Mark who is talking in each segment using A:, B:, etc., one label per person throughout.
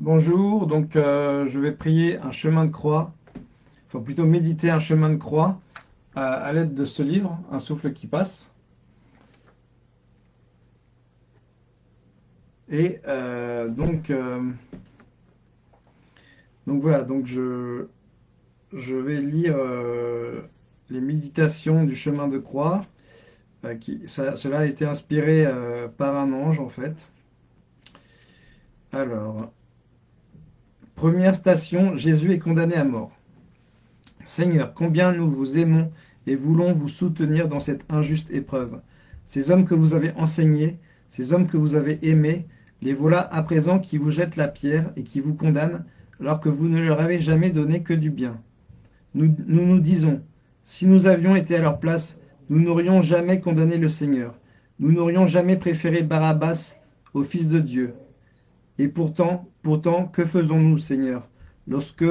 A: Bonjour, donc euh, je vais prier un chemin de croix, enfin plutôt méditer un chemin de croix à, à l'aide de ce livre, Un souffle qui passe. Et euh, donc, euh, donc voilà, donc je, vais lire euh, les méditations du chemin de croix. euh, cela a été inspiré euh, par un ange en fait. Alors, première station, Jésus est condamné à mort. Seigneur, combien nous vous aimons et voulons vous soutenir dans cette injuste épreuve. Ces hommes que vous avez enseignés, ces hommes que vous avez aimés, les voilà à présent qui vous jettent la pierre et qui vous condamnent alors que vous ne leur avez jamais donné que du bien. Nous nous, nous disons, si nous avions été à leur place, nous n'aurions jamais condamné le Seigneur. Nous n'aurions jamais préféré Barabbas au Fils de Dieu. Et pourtant, pourtant, que faisons-nous, Seigneur, lorsque,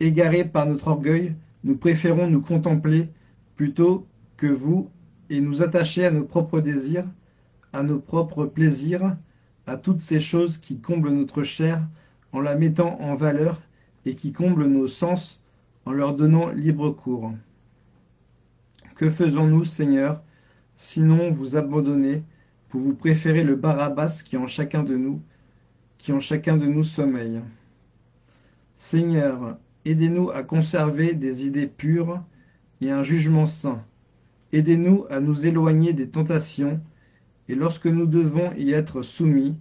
A: égarés par notre orgueil, nous préférons nous contempler plutôt que vous et nous attacher à nos propres désirs, à nos propres plaisirs, à toutes ces choses qui comblent notre chair en la mettant en valeur et qui comblent nos sens en leur donnant libre cours. Que faisons-nous, Seigneur, sinon vous abandonner pour vous préférer le Barabbas qui en chacun de nous, qui en chacun de nous sommeille. Seigneur, aidez-nous à conserver des idées pures et un jugement saint. Aidez-nous à nous éloigner des tentations, et lorsque nous devons y être soumis,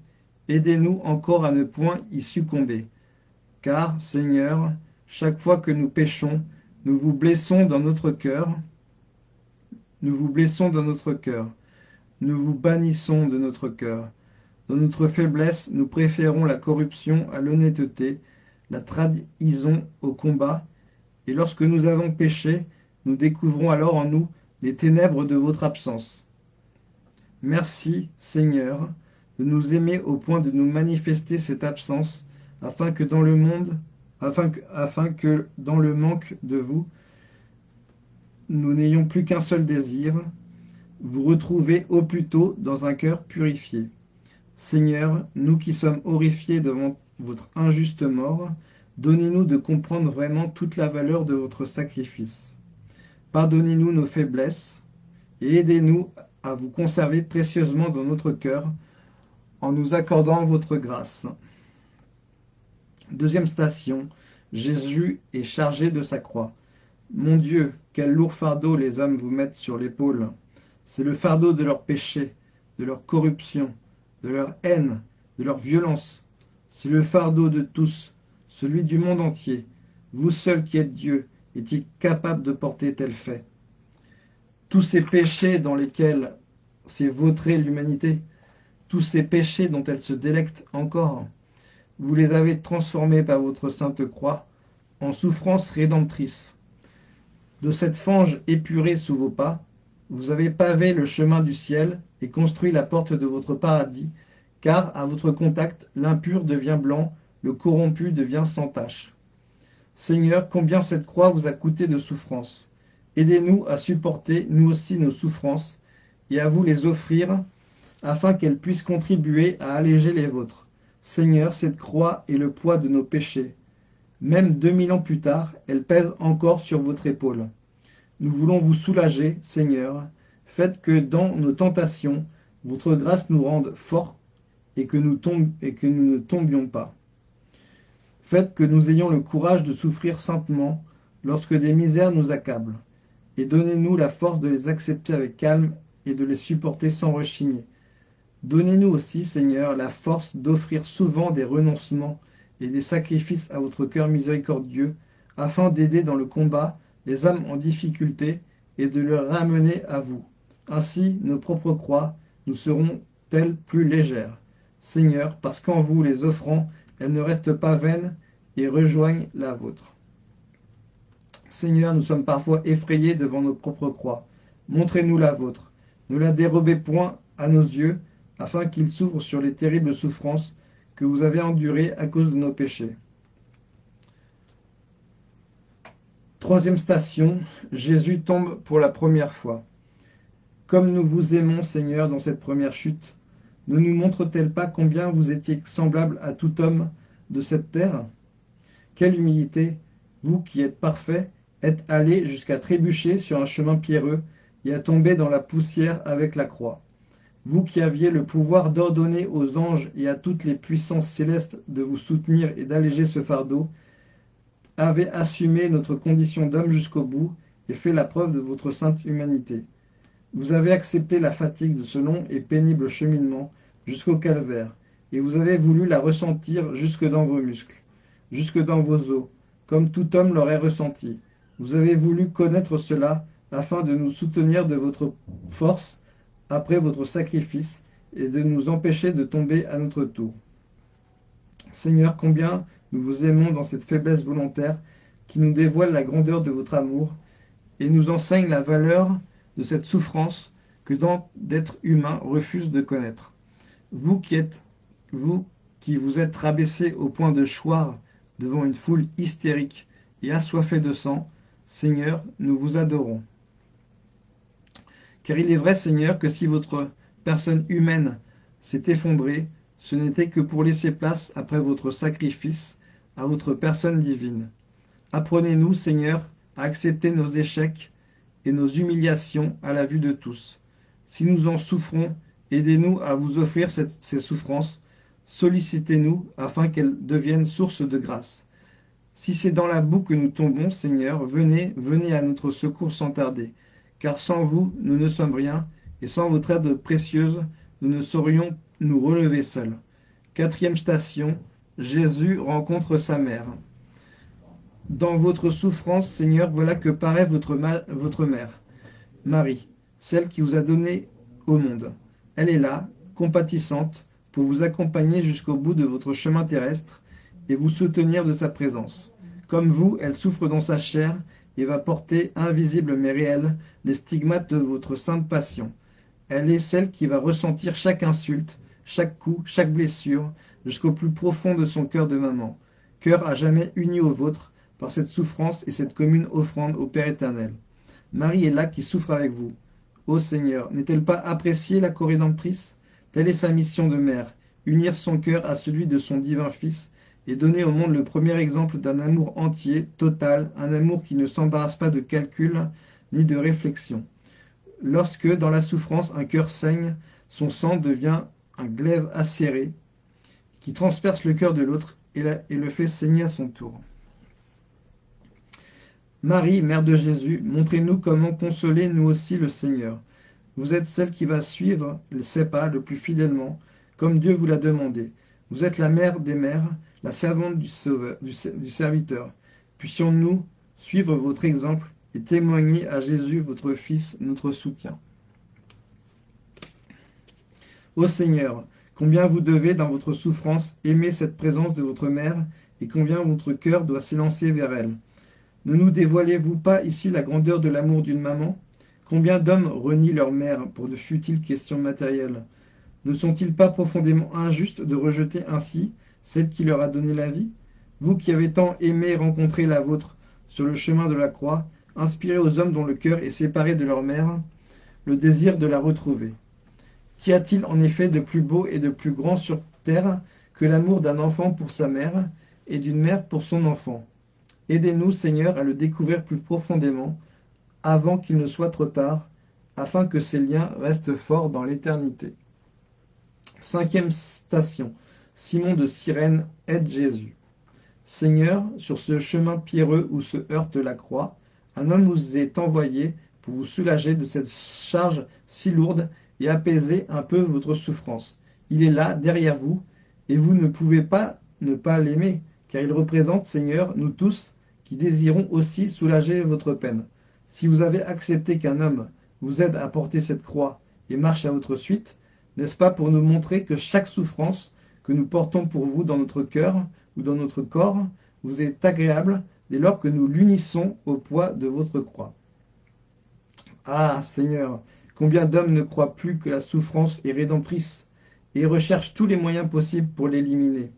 A: aidez-nous encore à ne point y succomber. Car, Seigneur, chaque fois que nous péchons, nous vous blessons dans notre cœur, nous vous blessons dans notre cœur, nous vous bannissons de notre cœur. Dans notre faiblesse, nous préférons la corruption à l'honnêteté, la trahison au combat, et lorsque nous avons péché, nous découvrons alors en nous les ténèbres de votre absence. Merci, Seigneur, de nous aimer au point de nous manifester cette absence, afin que dans le monde, afin que, dans le manque de vous, nous n'ayons plus qu'un seul désir, vous retrouver au plus tôt dans un cœur purifié. Seigneur, nous qui sommes horrifiés devant votre injuste mort, donnez-nous de comprendre vraiment toute la valeur de votre sacrifice. Pardonnez-nous nos faiblesses et aidez-nous à vous conserver précieusement dans notre cœur en nous accordant votre grâce. Deuxième station, Jésus est chargé de sa croix. Mon Dieu, quel lourd fardeau les hommes vous mettent sur l'épaule. C'est le fardeau de leur péché, de leur corruption, de leur haine, de leur violence. C'est le fardeau de tous, celui du monde entier. Vous seul qui êtes Dieu, est-il capable de porter tel fait? Tous ces péchés dans lesquels s'est vautrée l'humanité, tous ces péchés dont elle se délecte encore, vous les avez transformés par votre sainte croix en souffrance rédemptrice. De cette fange épurée sous vos pas, vous avez pavé le chemin du ciel et construit la porte de votre paradis, car à votre contact, l'impur devient blanc, le corrompu devient sans tache. Seigneur, combien cette croix vous a coûté de souffrance. Aidez-nous à supporter, nous aussi, nos souffrances, et à vous les offrir, afin qu'elles puissent contribuer à alléger les vôtres. Seigneur, cette croix est le poids de nos péchés. Même deux mille ans plus tard, elle pèse encore sur votre épaule. Nous voulons vous soulager, Seigneur. Faites que dans nos tentations, votre grâce nous rende forts et que nous, et que nous ne tombions pas. Faites que nous ayons le courage de souffrir saintement lorsque des misères nous accablent. Et donnez-nous la force de les accepter avec calme et de les supporter sans rechigner. Donnez-nous aussi, Seigneur, la force d'offrir souvent des renoncements et des sacrifices à votre cœur miséricordieux, afin d'aider dans le combat les âmes en difficulté et de les ramener à vous. Ainsi, nos propres croix nous seront-elles plus légères. Seigneur, parce qu'en vous les offrant, elles ne restent pas vaines et rejoignent la vôtre. Seigneur, nous sommes parfois effrayés devant nos propres croix. Montrez-nous la vôtre. Ne la dérobez point à nos yeux, afin qu'ils s'ouvrent sur les terribles souffrances que vous avez endurées à cause de nos péchés. Troisième station, Jésus tombe pour la première fois. Comme nous vous aimons, Seigneur, dans cette première chute, ne nous montre-t-elle pas combien vous étiez semblable à tout homme de cette terre? Quelle humilité Vous qui êtes parfait, êtes allé jusqu'à trébucher sur un chemin pierreux et à tomber dans la poussière avec la croix. Vous qui aviez le pouvoir d'ordonner aux anges et à toutes les puissances célestes de vous soutenir et d'alléger ce fardeau, avez assumé notre condition d'homme jusqu'au bout et fait la preuve de votre sainte humanité. Vous avez accepté la fatigue de ce long et pénible cheminement jusqu'au calvaire, et vous avez voulu la ressentir jusque dans vos muscles, jusque dans vos os, comme tout homme l'aurait ressenti. Vous avez voulu connaître cela afin de nous soutenir de votre force après votre sacrifice et de nous empêcher de tomber à notre tour. Seigneur, combien nous vous aimons dans cette faiblesse volontaire qui nous dévoile la grandeur de votre amour et nous enseigne la valeur de cette souffrance que tant d'êtres humains refusent de connaître. Vous qui êtes, vous qui vous êtes rabaissés au point de choir devant une foule hystérique et assoiffée de sang, Seigneur, nous vous adorons. Car il est vrai, Seigneur, que si votre personne humaine s'est effondrée, ce n'était que pour laisser place, après votre sacrifice, à votre personne divine. Apprenez-nous, Seigneur, à accepter nos échecs et nos humiliations à la vue de tous. Si nous en souffrons, aidez-nous à vous offrir ces souffrances, sollicitez-nous afin qu'elles deviennent source de grâce. Si c'est dans la boue que nous tombons, Seigneur, venez, venez à notre secours sans tarder car sans vous, nous ne sommes rien, et sans votre aide précieuse, nous ne saurions nous relever seuls. Quatrième station, Jésus rencontre sa mère. Dans votre souffrance, Seigneur, voilà que paraît votre, mère, Marie, celle qui vous a donné au monde. Elle est là, compatissante, pour vous accompagner jusqu'au bout de votre chemin terrestre et vous soutenir de sa présence. Comme vous, elle souffre dans sa chair et va porter, invisible mais réel, les stigmates de votre sainte passion. Elle est celle qui va ressentir chaque insulte, chaque coup, chaque blessure, jusqu'au plus profond de son cœur de maman, cœur à jamais uni au vôtre par cette souffrance et cette commune offrande au Père éternel. Marie est là qui souffre avec vous. Ô Seigneur, n'est-elle pas appréciée la corrédentrice Telle est sa mission de mère, unir son cœur à celui de son divin Fils et donner au monde le premier exemple d'un amour entier, total, un amour qui ne s'embarrasse pas de calcul ni de réflexion. Lorsque, dans la souffrance, un cœur saigne, son sang devient un glaive acéré qui transperce le cœur de l'autre et, le fait saigner à son tour. Marie, Mère de Jésus, montrez-nous comment consoler nous aussi le Seigneur. Vous êtes celle qui va suivre ses pas le plus fidèlement, comme Dieu vous l'a demandé. Vous êtes la mère des mères, la servante du, sauveur, du, serviteur. Puissions-nous suivre votre exemple et témoigner à Jésus, votre Fils, notre soutien. Ô Seigneur, combien vous devez, dans votre souffrance, aimer cette présence de votre mère et combien votre cœur doit s'élancer vers elle. Ne nous dévoilez-vous pas ici la grandeur de l'amour d'une maman? Combien d'hommes renient leur mère pour de futiles questions matérielles? Ne sont-ils pas profondément injustes de rejeter ainsi celle qui leur a donné la vie? Vous qui avez tant aimé rencontrer la vôtre sur le chemin de la croix, inspirez aux hommes dont le cœur est séparé de leur mère le désir de la retrouver. Qu'y a-t-il en effet de plus beau et de plus grand sur terre que l'amour d'un enfant pour sa mère et d'une mère pour son enfant? Aidez-nous, Seigneur, à le découvrir plus profondément, avant qu'il ne soit trop tard, afin que ces liens restent forts dans l'éternité. Cinquième station. Simon de Cyrène aide Jésus. Seigneur, sur ce chemin pierreux où se heurte la croix, un homme vous est envoyé pour vous soulager de cette charge si lourde et apaiser un peu votre souffrance. Il est là, derrière vous, et vous ne pouvez pas ne pas l'aimer, car il représente, Seigneur, nous tous, qui désirons aussi soulager votre peine. Si vous avez accepté qu'un homme vous aide à porter cette croix et marche à votre suite, n'est-ce pas pour nous montrer que chaque souffrance que nous portons pour vous dans notre cœur ou dans notre corps vous est agréable dès lors que nous l'unissons au poids de votre croix? Ah, Seigneur, combien d'hommes ne croient plus que la souffrance est rédemptrice et recherchent tous les moyens possibles pour l'éliminer?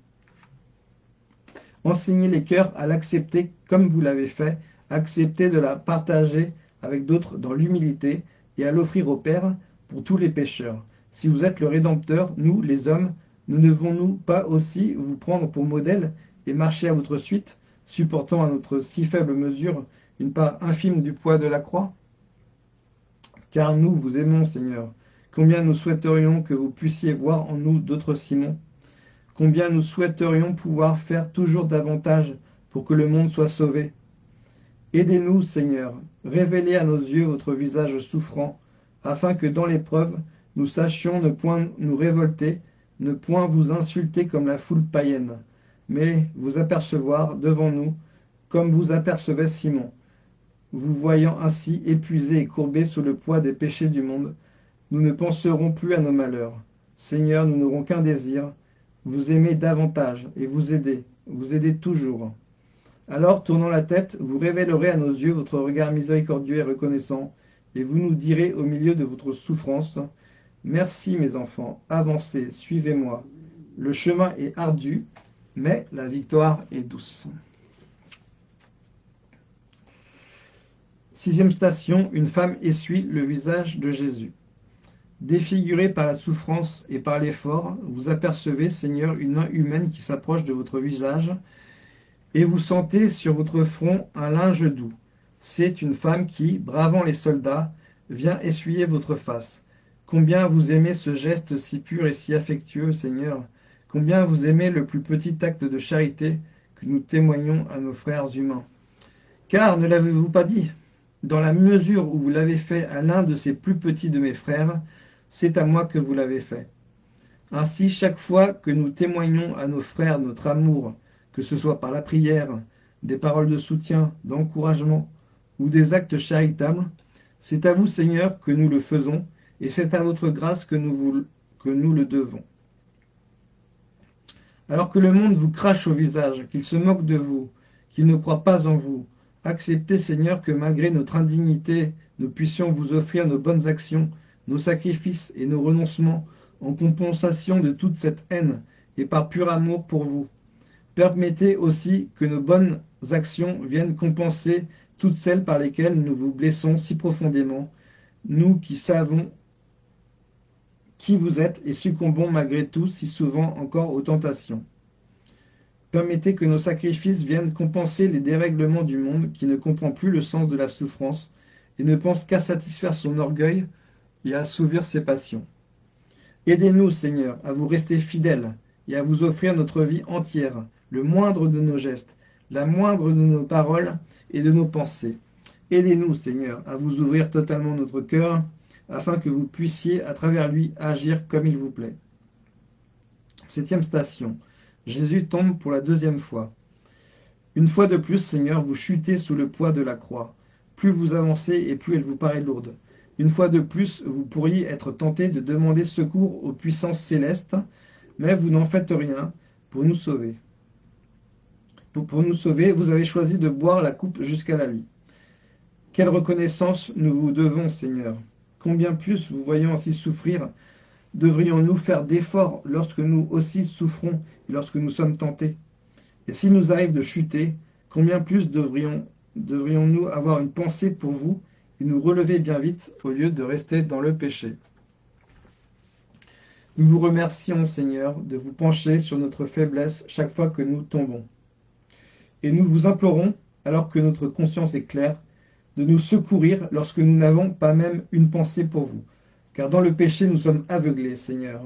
A: Enseignez les cœurs à l'accepter comme vous l'avez fait, accepter de la partager avec d'autres dans l'humilité et à l'offrir au Père pour tous les pécheurs. Si vous êtes le Rédempteur, nous, les hommes, ne devons-nous pas aussi vous prendre pour modèle et marcher à votre suite, supportant à notre si faible mesure une part infime du poids de la croix? Car nous vous aimons, Seigneur. Combien nous souhaiterions que vous puissiez voir en nous d'autres Simon Combien nous souhaiterions pouvoir faire toujours davantage pour que le monde soit sauvé? Aidez-nous, Seigneur, révélez à nos yeux votre visage souffrant, afin que dans l'épreuve, nous sachions ne point nous révolter, ne point vous insulter comme la foule païenne, mais vous apercevoir devant nous, comme vous apercevez Simon. Vous voyant ainsi épuisé et courbé sous le poids des péchés du monde, nous ne penserons plus à nos malheurs. Seigneur, nous n'aurons qu'un désir, vous aimer davantage et vous aider, vous aider toujours. Alors, tournant la tête, vous révélerez à nos yeux votre regard miséricordieux et reconnaissant, et vous nous direz au milieu de votre souffrance, Merci mes enfants, avancez, suivez-moi. Le chemin est ardu, mais la victoire est douce. Sixième station, une femme essuie le visage de Jésus. Défiguré par la souffrance et par l'effort, vous apercevez, Seigneur, une main humaine qui s'approche de votre visage, et vous sentez sur votre front un linge doux. C'est une femme qui, bravant les soldats, vient essuyer votre face. Combien vous aimez ce geste si pur et si affectueux, Seigneur Combien vous aimez le plus petit acte de charité que nous témoignons à nos frères humains Car, ne l'avez-vous pas dit Dans la mesure où vous l'avez fait à l'un de ces plus petits de mes frères, c'est à moi que vous l'avez fait. Ainsi, chaque fois que nous témoignons à nos frères notre amour, que ce soit par la prière, des paroles de soutien, d'encouragement ou des actes charitables, c'est à vous, Seigneur, que nous le faisons, et c'est à votre grâce que nous, le devons. Alors que le monde vous crache au visage, qu'il se moque de vous, qu'il ne croit pas en vous, acceptez, Seigneur, que malgré notre indignité, nous puissions vous offrir nos bonnes actions, nos sacrifices et nos renoncements en compensation de toute cette haine et par pur amour pour vous. Permettez aussi que nos bonnes actions viennent compenser toutes celles par lesquelles nous vous blessons si profondément, nous qui savons qui vous êtes et succombons malgré tout si souvent encore aux tentations. Permettez que nos sacrifices viennent compenser les dérèglements du monde qui ne comprend plus le sens de la souffrance et ne pense qu'à satisfaire son orgueil et à assouvir ses passions. Aidez-nous, Seigneur, à vous rester fidèles et à vous offrir notre vie entière, le moindre de nos gestes, la moindre de nos paroles et de nos pensées. Aidez-nous, Seigneur, à vous ouvrir totalement notre cœur, afin que vous puissiez, à travers lui, agir comme il vous plaît. Septième station. Jésus tombe pour la deuxième fois. Une fois de plus, Seigneur, vous chutez sous le poids de la croix. Plus vous avancez et plus elle vous paraît lourde. Une fois de plus, vous pourriez être tenté de demander secours aux puissances célestes, mais vous n'en faites rien pour nous sauver. Pour, nous sauver, vous avez choisi de boire la coupe jusqu'à la lie. Quelle reconnaissance nous vous devons, Seigneur. Combien plus, vous voyant ainsi souffrir, devrions-nous faire d'efforts lorsque nous aussi souffrons et lorsque nous sommes tentés? Et s'il nous arrive de chuter, combien plus devrions-nous devrions avoir une pensée pour vous et nous relever bien vite au lieu de rester dans le péché? Nous vous remercions, Seigneur, de vous pencher sur notre faiblesse chaque fois que nous tombons. Et nous vous implorons, alors que notre conscience est claire, de nous secourir lorsque nous n'avons pas même une pensée pour vous. Car dans le péché, nous sommes aveuglés, Seigneur.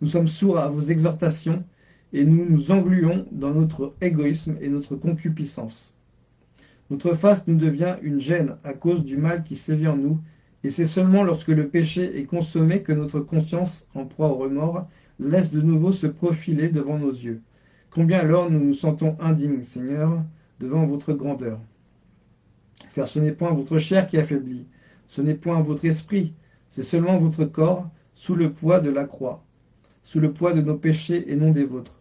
A: Nous sommes sourds à vos exhortations et nous nous engluons dans notre égoïsme et notre concupiscence. Notre face nous devient une gêne à cause du mal qui sévit en nous, et c'est seulement lorsque le péché est consommé que notre conscience, en proie au remords, laisse de nouveau se profiler devant nos yeux. Combien alors nous nous sentons indignes, Seigneur, devant votre grandeur. Car ce n'est point votre chair qui affaiblit, ce n'est point votre esprit, c'est seulement votre corps sous le poids de la croix, sous le poids de nos péchés et non des vôtres.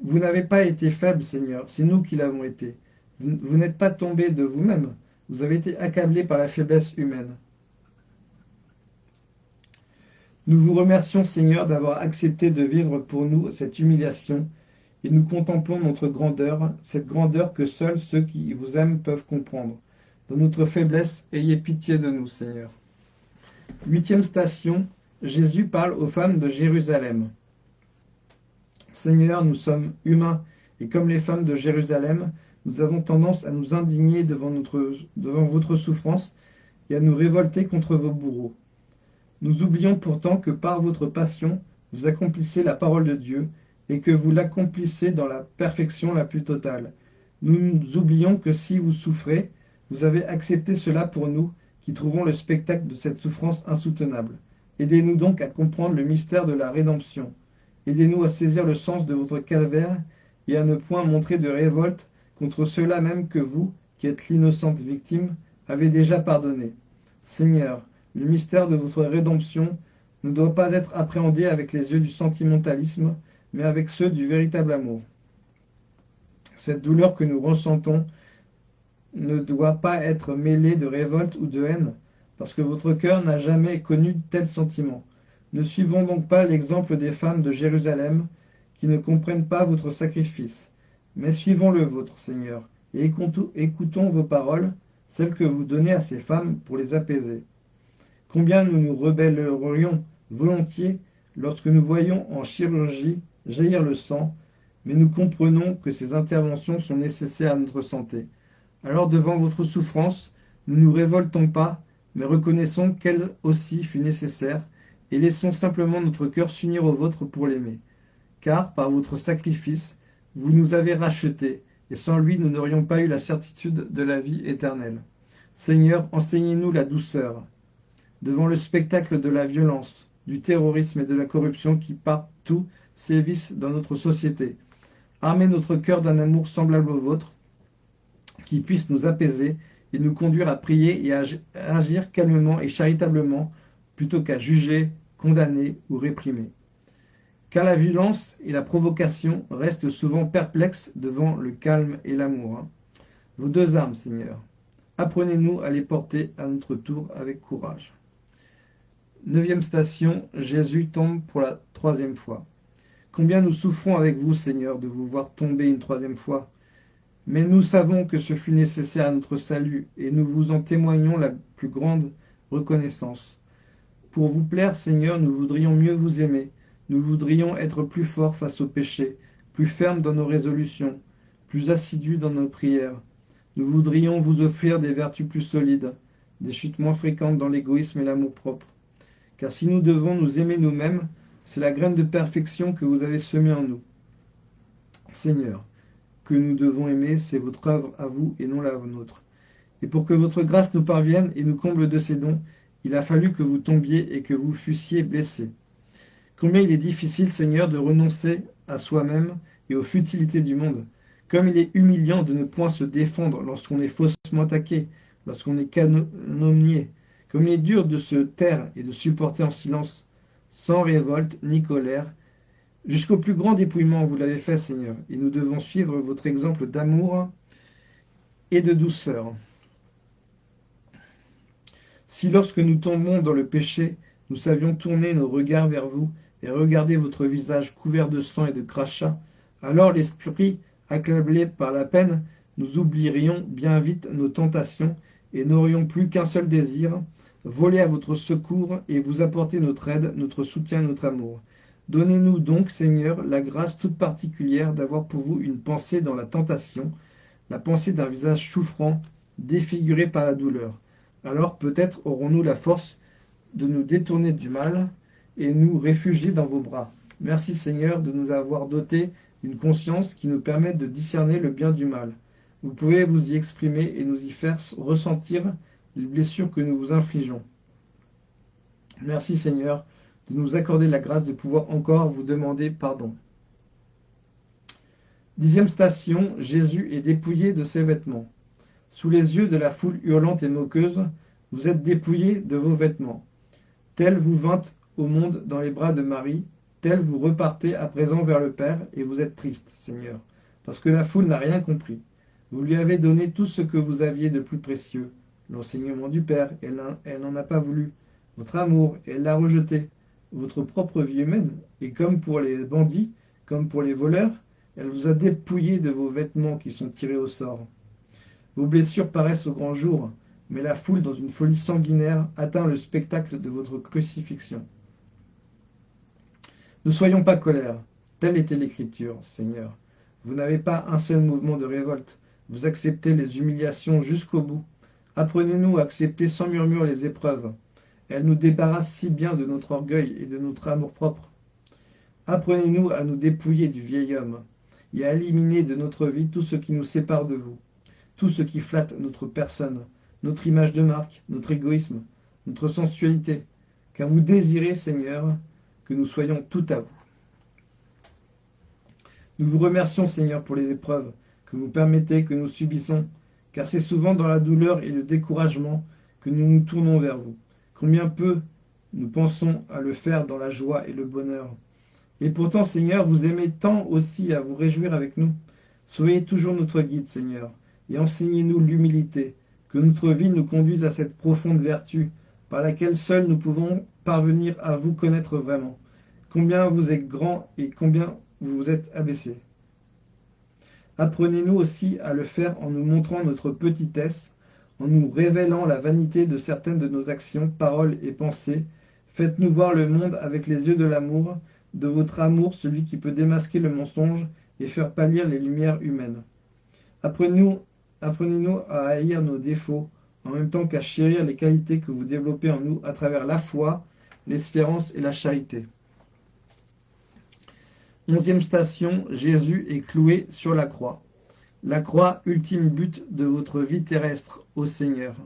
A: Vous n'avez pas été faible, Seigneur, c'est nous qui l'avons été. Vous, n'êtes pas tombé de vous-même, vous avez été accablé par la faiblesse humaine. Nous vous remercions, Seigneur, d'avoir accepté de vivre pour nous cette humiliation et nous contemplons notre grandeur, cette grandeur que seuls ceux qui vous aiment peuvent comprendre. Dans notre faiblesse, ayez pitié de nous, Seigneur. Huitième station, Jésus parle aux femmes de Jérusalem. Seigneur, nous sommes humains et comme les femmes de Jérusalem, nous avons tendance à nous indigner devant, votre souffrance et à nous révolter contre vos bourreaux. Nous oublions pourtant que par votre passion, vous accomplissez la parole de Dieu et que vous l'accomplissez dans la perfection la plus totale. Nous oublions que si vous souffrez, vous avez accepté cela pour nous qui trouvons le spectacle de cette souffrance insoutenable. Aidez-nous donc à comprendre le mystère de la rédemption. Aidez-nous à saisir le sens de votre calvaire et à ne point montrer de révolte contre ceux-là même que vous, qui êtes l'innocente victime, avez déjà pardonné. Seigneur, le mystère de votre rédemption ne doit pas être appréhendé avec les yeux du sentimentalisme, mais avec ceux du véritable amour. Cette douleur que nous ressentons ne doit pas être mêlée de révolte ou de haine, parce que votre cœur n'a jamais connu tel sentiment. Ne suivons donc pas l'exemple des femmes de Jérusalem, qui ne comprennent pas votre sacrifice, mais suivons le vôtre, Seigneur, et écoutons vos paroles, celles que vous donnez à ces femmes pour les apaiser. Combien nous nous rebellerions volontiers lorsque nous voyons en chirurgie jaillir le sang, mais nous comprenons que ces interventions sont nécessaires à notre santé. Alors devant votre souffrance, ne nous révoltons pas, mais reconnaissons qu'elle aussi fut nécessaire, et laissons simplement notre cœur s'unir au vôtre pour l'aimer. Car, par votre sacrifice, vous nous avez rachetés, et sans lui nous n'aurions pas eu la certitude de la vie éternelle. Seigneur, enseignez-nous la douceur, devant le spectacle de la violence, du terrorisme et de la corruption qui partout sévissent dans notre société. Armez notre cœur d'un amour semblable au vôtre, qui puisse nous apaiser et nous conduire à prier et à agir calmement et charitablement, plutôt qu'à juger, condamner ou réprimer. Car la violence et la provocation restent souvent perplexes devant le calme et l'amour. Hein. Vos deux armes, Seigneur, apprenez-nous à les porter à notre tour avec courage. Neuvième station, Jésus tombe pour la troisième fois. Combien nous souffrons avec vous, Seigneur, de vous voir tomber une troisième fois. Mais nous savons que ce fut nécessaire à notre salut, et nous vous en témoignons la plus grande reconnaissance. Pour vous plaire, Seigneur, nous voudrions mieux vous aimer, nous voudrions être plus forts face au péché, plus fermes dans nos résolutions, plus assidus dans nos prières. Nous voudrions vous offrir des vertus plus solides, des chutes moins fréquentes dans l'égoïsme et l'amour-propre. Car si nous devons nous aimer nous-mêmes, c'est la graine de perfection que vous avez semée en nous. Seigneur, que nous devons aimer, c'est votre œuvre à vous et non la nôtre. Et pour que votre grâce nous parvienne et nous comble de ses dons, il a fallu que vous tombiez et que vous fussiez blessés. Combien il est difficile, Seigneur, de renoncer à soi-même et aux futilités du monde. Comme il est humiliant de ne point se défendre lorsqu'on est faussement attaqué, lorsqu'on est calomnié, comme il est dur de se taire et de supporter en silence, sans révolte ni colère, jusqu'au plus grand dépouillement, vous l'avez fait, Seigneur, et nous devons suivre votre exemple d'amour et de douceur. Si lorsque nous tombons dans le péché, nous savions tourner nos regards vers vous et regarder votre visage couvert de sang et de crachats, alors l'esprit, accablé par la peine, nous oublierions bien vite nos tentations et n'aurions plus qu'un seul désir, voler à votre secours et vous apporter notre aide, notre soutien, notre amour. Donnez-nous donc, Seigneur, la grâce toute particulière d'avoir pour vous une pensée dans la tentation, la pensée d'un visage souffrant, défiguré par la douleur. Alors peut-être aurons-nous la force de nous détourner du mal et nous réfugier dans vos bras. Merci Seigneur de nous avoir doté d'une conscience qui nous permet de discerner le bien du mal. Vous pouvez vous y exprimer et nous y faire ressentir les blessures que nous vous infligeons. Merci Seigneur de nous accorder la grâce de pouvoir encore vous demander pardon. Dixième station, Jésus est dépouillé de ses vêtements. Sous les yeux de la foule hurlante et moqueuse, vous êtes dépouillé de vos vêtements. Tel vous vînt au monde dans les bras de Marie, tel vous repartez à présent vers le Père, et vous êtes triste, Seigneur, parce que la foule n'a rien compris. Vous lui avez donné tout ce que vous aviez de plus précieux, l'enseignement du Père, elle n'en a pas voulu, votre amour, elle l'a rejeté, votre propre vie humaine, et comme pour les bandits, comme pour les voleurs, elle vous a dépouillé de vos vêtements qui sont tirés au sort. Vos blessures paraissent au grand jour, mais la foule, dans une folie sanguinaire, atteint le spectacle de votre crucifixion. Ne soyons pas colère, telle était l'Écriture, Seigneur. Vous n'avez pas un seul mouvement de révolte. Vous acceptez les humiliations jusqu'au bout. Apprenez-nous à accepter sans murmure les épreuves. Elles nous débarrassent si bien de notre orgueil et de notre amour-propre. Apprenez-nous à nous dépouiller du vieil homme et à éliminer de notre vie tout ce qui nous sépare de vous, tout ce qui flatte notre personne, notre image de marque, notre égoïsme, notre sensualité, car vous désirez, Seigneur, que nous soyons tout à vous. Nous vous remercions, Seigneur, pour les épreuves que vous permettez que nous subissons, car c'est souvent dans la douleur et le découragement que nous nous tournons vers vous. Combien peu nous pensons à le faire dans la joie et le bonheur. Et pourtant, Seigneur, vous aimez tant aussi à vous réjouir avec nous. Soyez toujours notre guide, Seigneur, et enseignez-nous l'humilité, que notre vie nous conduise à cette profonde vertu, par laquelle seuls nous pouvons parvenir à vous connaître vraiment. Combien vous êtes grand et combien vous vous êtes abaissé. Apprenez-nous aussi à le faire en nous montrant notre petitesse, en nous révélant la vanité de certaines de nos actions, paroles et pensées. Faites-nous voir le monde avec les yeux de l'amour, de votre amour, celui qui peut démasquer le mensonge et faire pâlir les lumières humaines. Apprenez-nous apprenez à haïr nos défauts, en même temps qu'à chérir les qualités que vous développez en nous à travers la foi, l'espérance et la charité. Onzième station, Jésus est cloué sur la croix. La croix, ultime but de votre vie terrestre, ô Seigneur.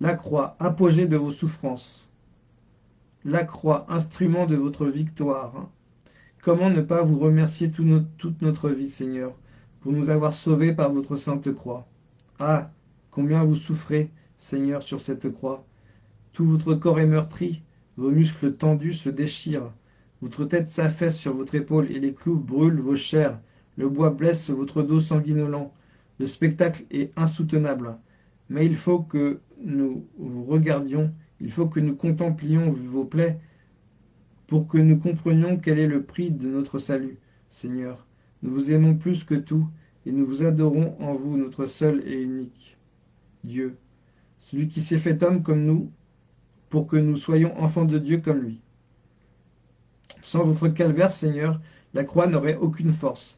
A: La croix, apogée de vos souffrances. La croix, instrument de votre victoire. Comment ne pas vous remercier toute notre vie, Seigneur, pour nous avoir sauvés par votre sainte croix? Ah, combien vous souffrez, Seigneur, sur cette croix. Tout votre corps est meurtri, vos muscles tendus se déchirent, votre tête s'affaisse sur votre épaule et les clous brûlent vos chairs. Le bois blesse votre dos sanguinolent. Le spectacle est insoutenable. Mais il faut que nous vous regardions, il faut que nous contemplions vos plaies pour que nous comprenions quel est le prix de notre salut. Seigneur, nous vous aimons plus que tout et nous vous adorons en vous, notre seul et unique Dieu, celui qui s'est fait homme comme nous pour que nous soyons enfants de Dieu comme lui. Sans votre calvaire, Seigneur, la croix n'aurait aucune force.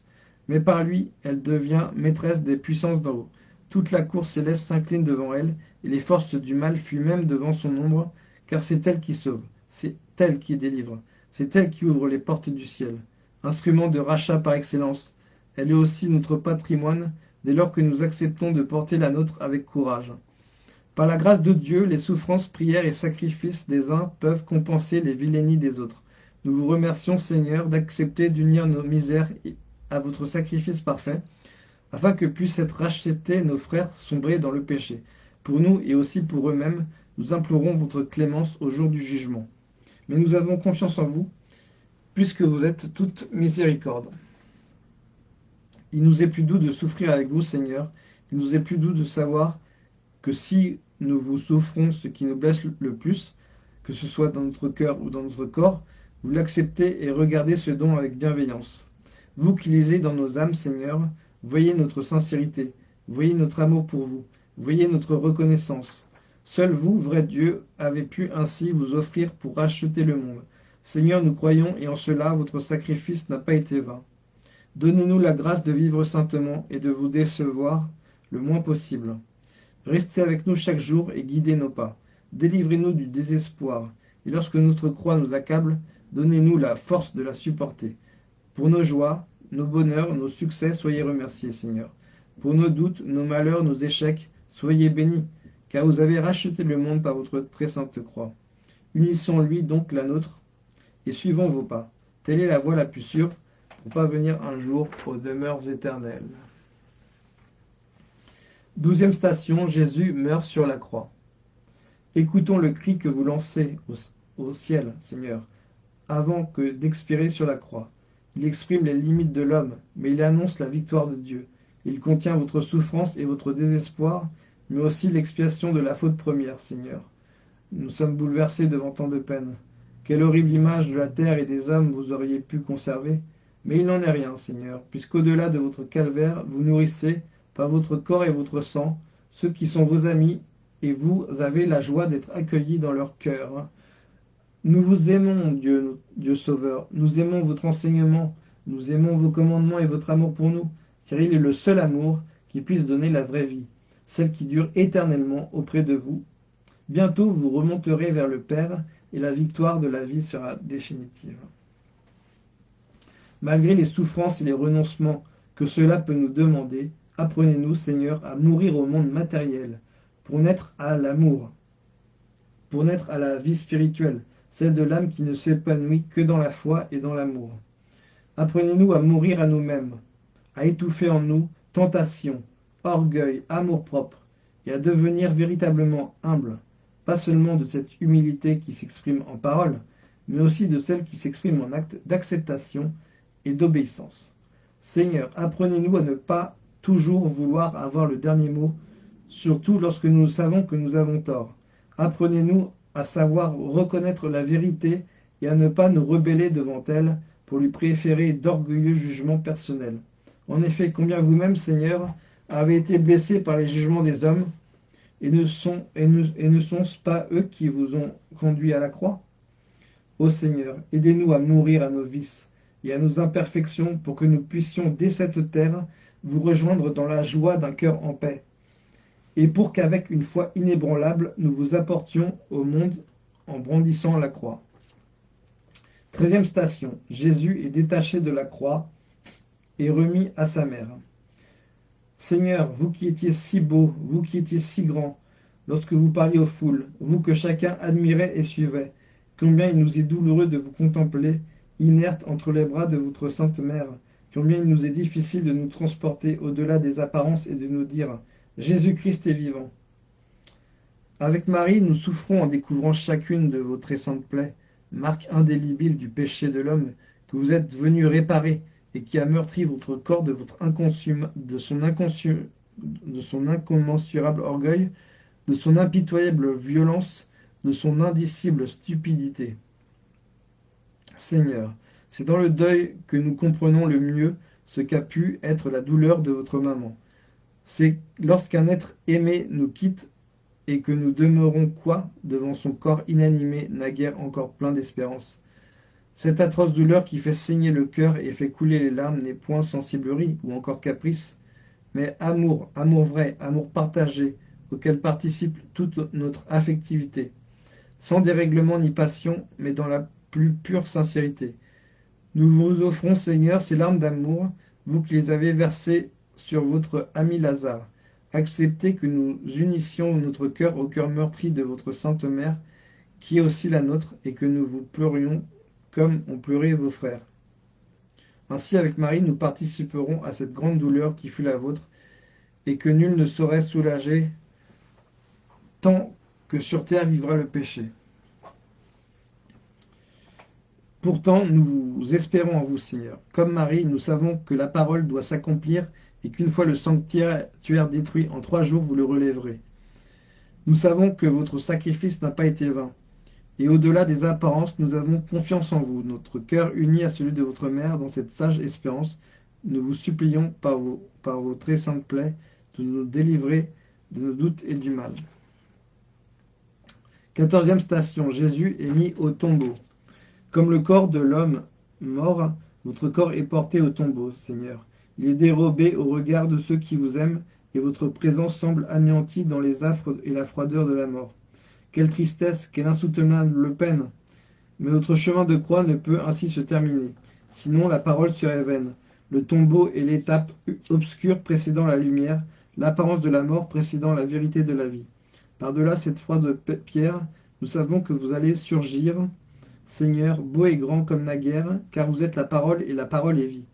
A: Mais par lui, elle devient maîtresse des puissances d'en haut. Toute la cour céleste s'incline devant elle, et les forces du mal fuient même devant son ombre, car c'est elle qui sauve, c'est elle qui délivre, c'est elle qui ouvre les portes du ciel. Instrument de rachat par excellence, elle est aussi notre patrimoine dès lors que nous acceptons de porter la nôtre avec courage. Par la grâce de Dieu, les souffrances, prières et sacrifices des uns peuvent compenser les vilainies des autres. Nous vous remercions, Seigneur, d'accepter d'unir nos misères à votre sacrifice parfait, afin que puissent être rachetés nos frères sombrés dans le péché. Pour nous et aussi pour eux-mêmes, nous implorons votre clémence au jour du jugement. Mais nous avons confiance en vous, puisque vous êtes toute miséricorde. Il nous est plus doux de souffrir avec vous, Seigneur. Il nous est plus doux de savoir que si nous vous souffrons ce qui nous blesse le plus, que ce soit dans notre cœur ou dans notre corps, vous l'acceptez et regardez ce don avec bienveillance. Vous qui lisez dans nos âmes, Seigneur, voyez notre sincérité, voyez notre amour pour vous, voyez notre reconnaissance. Seul vous, vrai Dieu, avez pu ainsi vous offrir pour racheter le monde. Seigneur, nous croyons et en cela votre sacrifice n'a pas été vain. Donnez-nous la grâce de vivre saintement et de vous décevoir le moins possible. Restez avec nous chaque jour et guidez nos pas. Délivrez-nous du désespoir. Et lorsque notre croix nous accable, Donnez-nous la force de la supporter. Pour nos joies, nos bonheurs, nos succès, soyez remerciés, Seigneur. Pour nos doutes, nos malheurs, nos échecs, soyez bénis, car vous avez racheté le monde par votre très sainte croix. Unissons-lui donc la nôtre et suivons vos pas. Telle est la voie la plus sûre pour parvenir un jour aux demeures éternelles. Douzième station, Jésus meurt sur la croix. Écoutons le cri que vous lancez au, au ciel, Seigneur avant que d'expirer sur la croix. Il exprime les limites de l'homme, mais il annonce la victoire de Dieu. Il contient votre souffrance et votre désespoir, mais aussi l'expiation de la faute première, Seigneur. Nous sommes bouleversés devant tant de peine. Quelle horrible image de la terre et des hommes vous auriez pu conserver. Mais il n'en est rien, Seigneur, puisqu'au-delà de votre calvaire, vous nourrissez, par votre corps et votre sang, ceux qui sont vos amis, et vous avez la joie d'être accueillis dans leur cœur. Nous vous aimons, Dieu, Sauveur. Nous aimons votre enseignement, Nous aimons vos commandements et votre amour pour nous, car il est le seul amour qui puisse donner la vraie vie, celle qui dure éternellement auprès de vous. Bientôt vous remonterez vers le Père, et la victoire de la vie sera définitive. Malgré les souffrances et les renoncements que cela peut nous demander, apprenez-nous, Seigneur, à mourir au monde matériel, pour naître à l'amour, pour naître à la vie spirituelle, celle de l'âme qui ne s'épanouit que dans la foi et dans l'amour. Apprenez-nous à mourir à nous-mêmes, à étouffer en nous tentation, orgueil, amour-propre, et à devenir véritablement humble, pas seulement de cette humilité qui s'exprime en parole, mais aussi de celle qui s'exprime en acte d'acceptation et d'obéissance. Seigneur, apprenez-nous à ne pas toujours vouloir avoir le dernier mot, surtout lorsque nous savons que nous avons tort. Apprenez-nous à savoir reconnaître la vérité et à ne pas nous rebeller devant elle pour lui préférer d'orgueilleux jugements personnels. En effet, combien vous-même, Seigneur, avez été blessés par les jugements des hommes, et ne sont et ne, et ne sont-ce pas eux qui vous ont conduit à la croix? Ô Seigneur, aidez-nous à mourir à nos vices et à nos imperfections pour que nous puissions dès cette terre vous rejoindre dans la joie d'un cœur en paix et pour qu'avec une foi inébranlable, nous vous apportions au monde en brandissant la croix. Treizième station, Jésus est détaché de la croix et remis à sa mère. Seigneur, vous qui étiez si beau, vous qui étiez si grand, lorsque vous parliez aux foules, vous que chacun admirait et suivait, combien il nous est douloureux de vous contempler, inerte entre les bras de votre sainte mère, combien il nous est difficile de nous transporter au-delà des apparences et de nous dire Jésus-Christ est vivant. Avec Marie, nous souffrons en découvrant chacune de vos très saintes plaies, marque indélébile du péché de l'homme que vous êtes venu réparer et qui a meurtri votre corps de, votre de, son de son incommensurable orgueil, de son impitoyable violence, de son indicible stupidité. Seigneur, c'est dans le deuil que nous comprenons le mieux ce qu'a pu être la douleur de votre maman. C'est lorsqu'un être aimé nous quitte et que nous demeurons quoi devant son corps inanimé, naguère encore plein d'espérance. Cette atroce douleur qui fait saigner le cœur et fait couler les larmes n'est point sensiblerie ou encore caprice, mais amour, amour vrai, amour partagé, auquel participe toute notre affectivité, sans dérèglement ni passion, mais dans la plus pure sincérité. Nous vous offrons, Seigneur, ces larmes d'amour, vous qui les avez versées sur votre ami Lazare. Acceptez que nous unissions notre cœur au cœur meurtri de votre Sainte Mère, qui est aussi la nôtre, et que nous vous pleurions comme ont pleuré vos frères. Ainsi, avec Marie, nous participerons à cette grande douleur qui fut la vôtre, et que nul ne saurait soulager tant que sur terre vivra le péché. Pourtant, nous espérons en vous, Seigneur. Comme Marie, nous savons que la parole doit s'accomplir et qu'une fois le sanctuaire détruit en trois jours, vous le relèverez. Nous savons que votre sacrifice n'a pas été vain. Et au-delà des apparences, nous avons confiance en vous, notre cœur uni à celui de votre mère dans cette sage espérance. Nous vous supplions par vos, par vos très saintes plaies de nous délivrer de nos doutes et du mal. Quatorzième station, Jésus est mis au tombeau. Comme le corps de l'homme mort, votre corps est porté au tombeau, Seigneur. Il est dérobé au regard de ceux qui vous aiment, et votre présence semble anéantie dans les affres et la froideur de la mort. Quelle tristesse, quelle insoutenable peine Mais votre chemin de croix ne peut ainsi se terminer. Sinon, la parole serait vaine. Le tombeau est l'étape obscure précédant la lumière, l'apparence de la mort précédant la vérité de la vie. Par-delà cette froide pierre, nous savons que vous allez surgir, Seigneur, beau et grand comme naguère, car vous êtes la parole et la parole est vie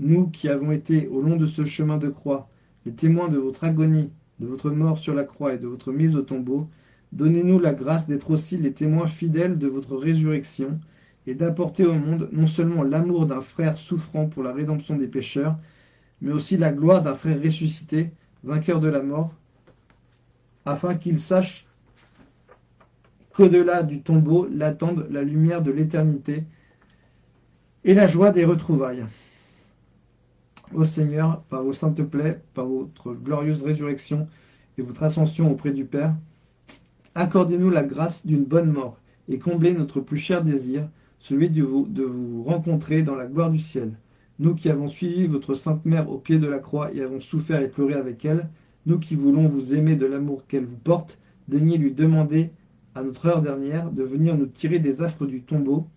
A: nous qui avons été au long de ce chemin de croix, les témoins de votre agonie, de votre mort sur la croix et de votre mise au tombeau, donnez-nous la grâce d'être aussi les témoins fidèles de votre résurrection et d'apporter au monde non seulement l'amour d'un frère souffrant pour la rédemption des pécheurs, mais aussi la gloire d'un frère ressuscité, vainqueur de la mort, afin qu'il sache qu'au-delà du tombeau l'attendent la lumière de l'éternité et la joie des retrouvailles. Ô Seigneur, par vos saintes plaies, par votre glorieuse résurrection et votre ascension auprès du Père, accordez-nous la grâce d'une bonne mort et comblez notre plus cher désir, celui de vous, rencontrer dans la gloire du ciel. nous qui avons suivi votre Sainte Mère au pied de la croix et avons souffert et pleuré avec elle, nous qui voulons vous aimer de l'amour qu'elle vous porte, daignez lui demander à notre heure dernière de venir nous tirer des affres du tombeau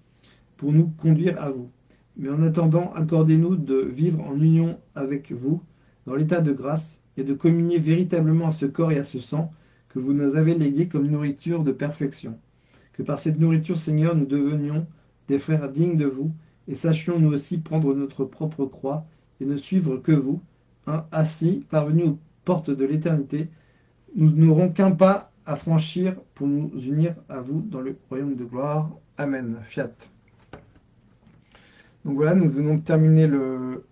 A: pour nous conduire à vous. Mais en attendant, accordez-nous de vivre en union avec vous, dans l'état de grâce, et de communier véritablement à ce corps et à ce sang que vous nous avez légués comme nourriture de perfection. Que par cette nourriture, Seigneur, nous devenions des frères dignes de vous, et sachions nous aussi prendre notre propre croix et ne suivre que vous. Hein, ainsi, parvenus aux portes de l'éternité, nous n'aurons qu'un pas à franchir pour nous unir à vous dans le royaume de gloire. Amen. Fiat. Donc voilà, nous venons de terminer le,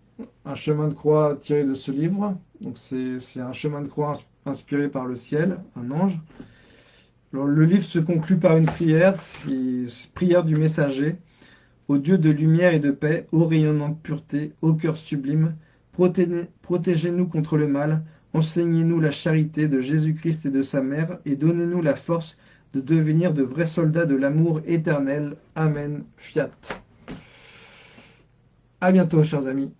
A: un chemin de croix tiré de ce livre. Donc c'est un chemin de croix inspiré par le ciel, un ange. Le livre se conclut par une prière, prière du messager. Au Dieu de lumière et de paix, ô rayonnante pureté, ô cœur sublime, protégez-nous contre le mal, enseignez-nous la charité de Jésus-Christ et de sa mère, et donnez-nous la force de devenir de vrais soldats de l'amour éternel. Amen. Fiat. À bientôt, chers amis.